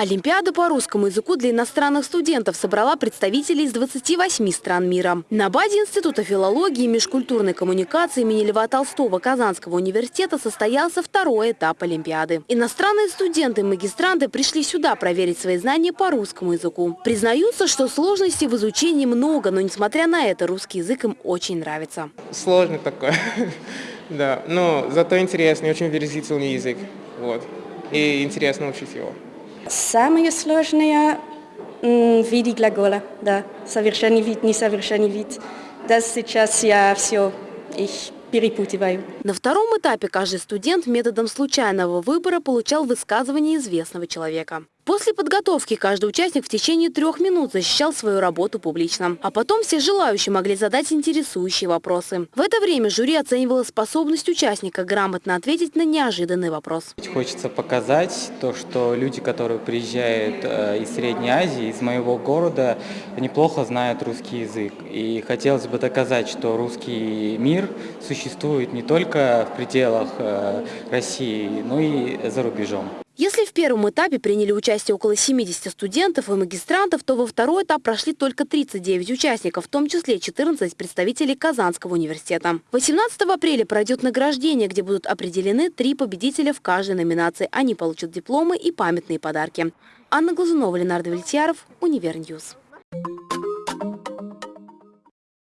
Олимпиада по русскому языку для иностранных студентов собрала представителей из 28 стран мира. На базе Института филологии и межкультурной коммуникации имени Льва Толстого Казанского университета состоялся второй этап Олимпиады. Иностранные студенты и магистранты пришли сюда проверить свои знания по русскому языку. Признаются, что сложностей в изучении много, но несмотря на это русский язык им очень нравится. Сложный такой, да, но зато интересный, очень выразительный язык, вот, и интересно учить его. Самое сложное м, в виде глагола, да, совершенный вид, несовершенный вид. Das сейчас я все, их перепутываю. На втором этапе каждый студент методом случайного выбора получал высказывание известного человека. После подготовки каждый участник в течение трех минут защищал свою работу публично. А потом все желающие могли задать интересующие вопросы. В это время жюри оценивало способность участника грамотно ответить на неожиданный вопрос. Хочется показать то, что люди, которые приезжают э, из Средней Азии, из моего города, неплохо знают русский язык. И хотелось бы доказать, что русский мир существует не только в пределах э, России, но и за рубежом. Если в первом этапе приняли участие около 70 студентов и магистрантов, то во второй этап прошли только 39 участников, в том числе 14 представителей Казанского университета. 18 апреля пройдет награждение, где будут определены три победителя в каждой номинации. Они получат дипломы и памятные подарки. Анна Глазунова, Ленар Давлетьяров, Univer News.